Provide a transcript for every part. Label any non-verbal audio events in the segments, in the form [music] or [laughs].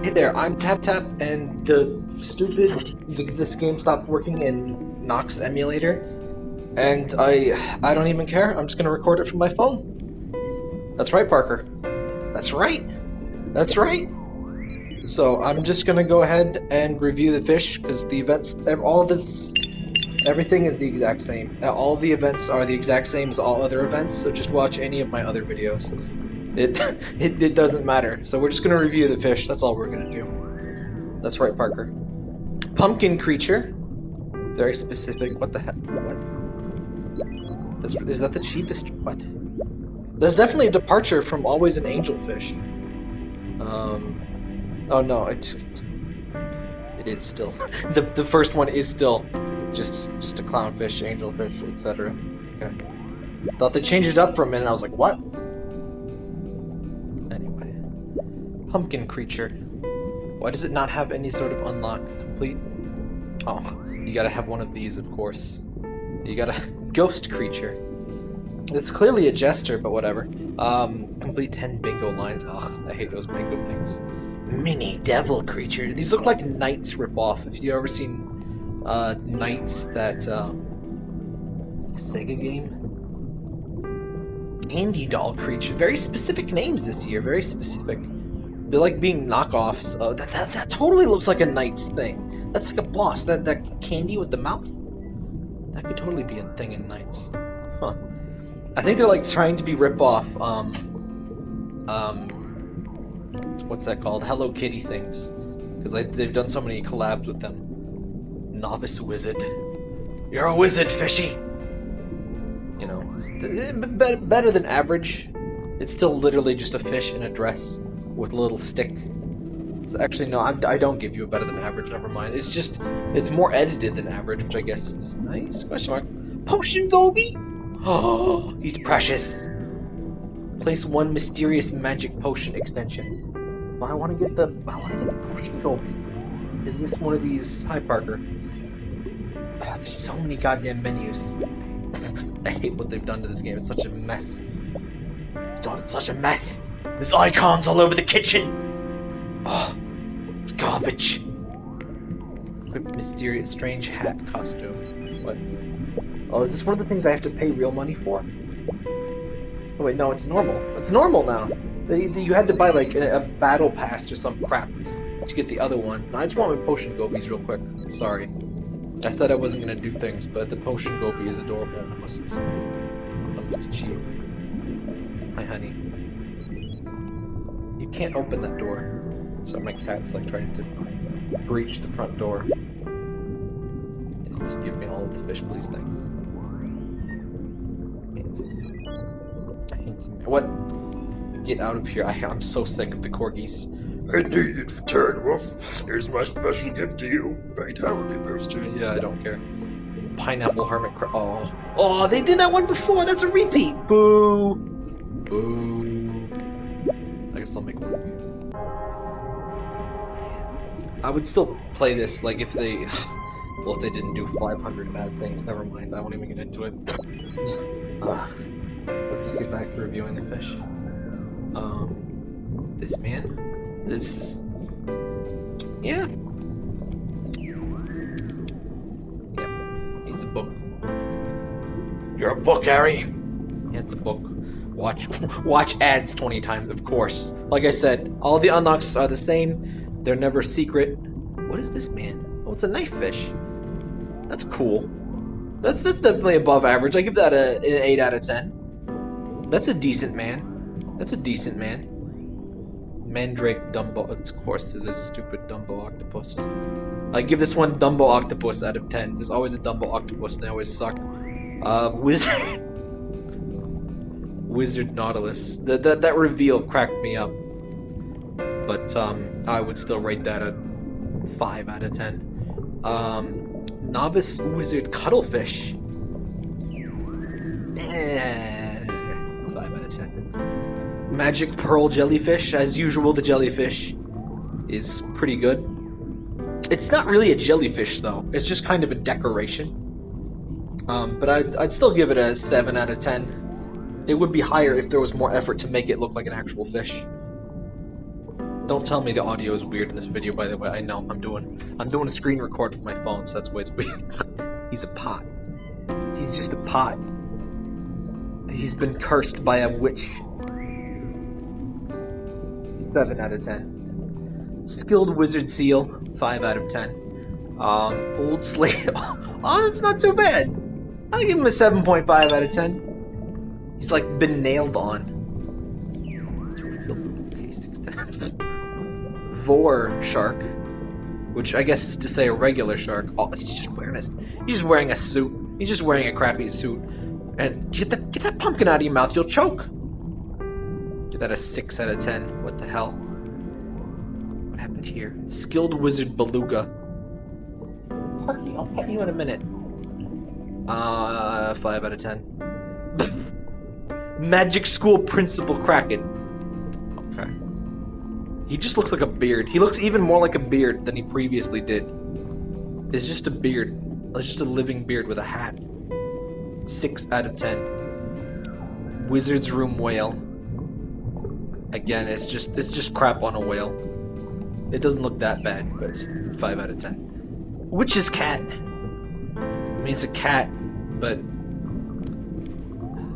Hey there, I'm Tap Tap, and the stupid this game stopped working in Nox emulator, and I I don't even care. I'm just gonna record it from my phone. That's right, Parker. That's right. That's right. So I'm just gonna go ahead and review the fish because the events, all this, everything is the exact same. All the events are the exact same as all other events. So just watch any of my other videos. It, [laughs] it, it doesn't matter. So we're just going to review the fish. That's all we're going to do. That's right, Parker. Pumpkin creature. Very specific. What the heck? What? Is that the cheapest? What? That's definitely a departure from always an angelfish. Um. Oh no, it's it is still [laughs] the the first one is still just just a clownfish, angelfish, etc. Okay. Thought they changed it up for a minute. I was like, what? Pumpkin creature. Why does it not have any sort of unlock complete? Oh, you gotta have one of these, of course. You got a [laughs] ghost creature. It's clearly a jester, but whatever. Um, complete 10 bingo lines. Ugh, I hate those bingo things. Mini devil creature. These look like NiGHTS ripoff. If you ever seen uh, NiGHTS, that um, Sega game? Candy doll creature. Very specific names this year. Very specific. They're like being knockoffs. Uh, that, that, that totally looks like a knight's thing. That's like a boss. That that candy with the mouth. That could totally be a thing in NiGHTS. Huh. I think they're like trying to be rip off. Um. Um. What's that called? Hello Kitty things. Because they've done so many collabs with them. Novice wizard. You're a wizard, fishy. You know, eh, better than average. It's still literally just a fish in a dress with a little stick. Actually, no, I'm, I do not give you a better than average. Never mind. It's just, it's more edited than average, which I guess is nice. Question mark. Potion Goby? Oh, [gasps] he's precious. Place one mysterious magic potion extension. But I want to get the, I want to get the Potion Goby. Is this one of these? Hi, Parker. Oh, [sighs] there's so many goddamn menus. [laughs] I hate what they've done to this game. It's such a mess. God, it's such a mess. There's icons all over the kitchen! Oh, it's garbage. Mysterious strange hat costume. What? Oh, is this one of the things I have to pay real money for? Oh wait, no, it's normal. It's normal now. You had to buy like a, battle pass or some crap to get the other one. I just want my potion gobies real quick. Sorry. I said I wasn't gonna do things, but the potion goby is adorable. I must, I must achieve. Hi, honey. You can't open that door. So my cat's like trying to breach the front door. It's just give me all of the fish, please, thanks. What? Get out of here. I, I'm so sick of the corgis. I knew you'd return, Wolf. Here's my special gift to you. Vitality booster. Yeah, I don't care. Pineapple hermit Oh. Oh, they did that one before! That's a repeat! Boo! Boo. I would still play this, like, if they... [sighs] Well, if they didn't do 500 bad things, never mind, I won't even get into it. Uh, [sighs] let's get back to reviewing the fish. Um, this man? This... Yeah. Yep, he's a book. You're a book, Harry! Yeah, it's a book. Watch, [laughs] watch ads 20 times, of course. Like I said, all the unlocks are the same. They're never secret. What is this, man? Oh, it's a knife fish. That's cool. That's that's definitely above average. I give that a, an 8 out of 10. That's a decent man. That's a decent man. Mandrake Dumbo. Of course, is a stupid Dumbo octopus. I give this one Dumbo octopus out of 10. There's always a Dumbo octopus and they always suck. Uh, [laughs] Wizard... Wizard Nautilus. That, that, that reveal cracked me up but um, I would still rate that a 5 out of 10. Um, Novice Wizard Cuttlefish. Eh, 5 out of 10. Magic Pearl Jellyfish, as usual, the jellyfish is pretty good. It's not really a jellyfish, though. It's just kind of a decoration. Um, but I'd, I'd still give it a 7 out of 10. It would be higher if there was more effort to make it look like an actual fish. Don't tell me the audio is weird in this video, by the way. I know. I'm doing I'm doing a screen record for my phone, so that's why it's weird. [laughs] He's a pot. He's just a pot. He's been cursed by a witch. 7 out of 10. Skilled Wizard Seal, 5 out of 10. Um, Old Slave. [laughs] oh, that's not too bad. I'll give him a 7.5 out of 10. He's like been nailed on. [laughs] Vor shark, which I guess is to say a regular shark. Oh, he's just wearing a, he's just wearing a suit. He's just wearing a crappy suit. And get that get that pumpkin out of your mouth, you'll choke. Get that a six out of ten. What the hell? What happened here? Skilled wizard beluga. Parky, I'll pet you in a minute. Uh, five out of ten. Magic school principal kraken. Okay. He just looks like a beard. He looks even more like a beard than he previously did. It's just a beard. It's just a living beard with a hat. Six out of ten. Wizard's room whale. Again, it's just it's just crap on a whale. It doesn't look that bad, but it's five out of ten. Witch's cat. I mean, it's a cat, but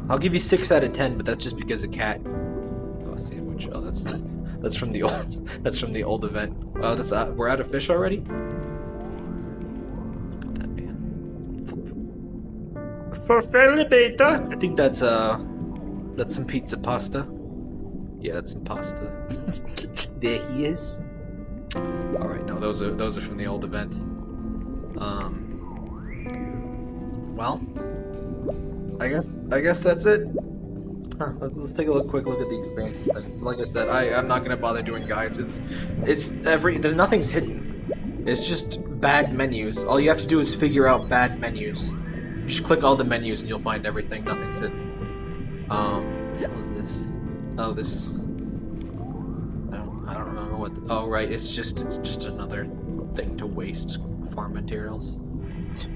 I'll give you six out of ten. But that's just because a cat. Oh, damn, which, oh, that's, that's from the old. [laughs] That's from the old event. Oh, that's uh, we're out of fish already. Look at that man. For beta. I think that's uh, that's some pizza pasta. Yeah, that's some pasta. [laughs] there he is. All right, no, those are those are from the old event. Um. Well, I guess I guess that's it. Huh, let's, let's take a look, quick look at the expansion. Like I said, I I'm not gonna bother doing guides. It's it's every there's nothing's hidden. It's just bad menus. All you have to do is figure out bad menus. You Just click all the menus and you'll find everything. Nothing's hidden. Um, what the hell is this? Oh, this. I don't. I don't remember what. The, oh, right. It's just. It's just another thing to waste farm materials.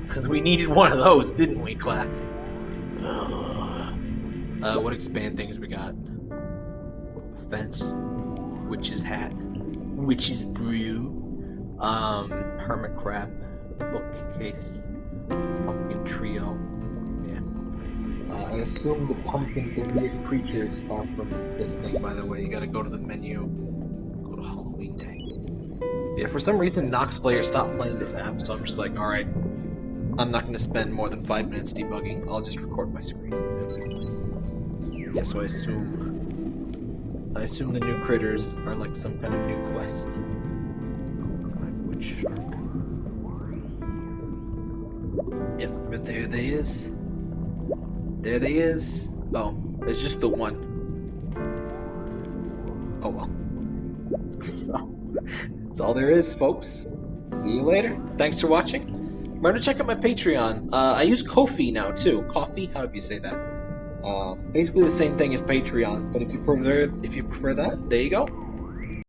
Because we needed one of those, didn't we, class? Uh, what expand things we got? Fence, witch's hat, witch's brew, um, hermit crab, bookcase, pumpkin trio. Yeah. Uh, I assume the pumpkin deleted creatures are from this thing. By the way, you gotta go to the menu. Go to Halloween tank. Yeah, for some reason Nox player stopped playing this app, so I'm just like, all right. I'm not going to spend more than five minutes debugging. I'll just record my screen. Yeah, so I assume... I assume the new critters are like some kind of new quest. Which? Yep, but there they is. There they is. Oh, it's just the one. Oh well. [laughs] So, that's all there is, folks. See you later. Thanks for watching. Remember to check out my Patreon. Uh, I use Ko-fi now too. Coffee, however you say that. Uh, basically the same thing as Patreon, but if you prefer if you prefer that, there you go.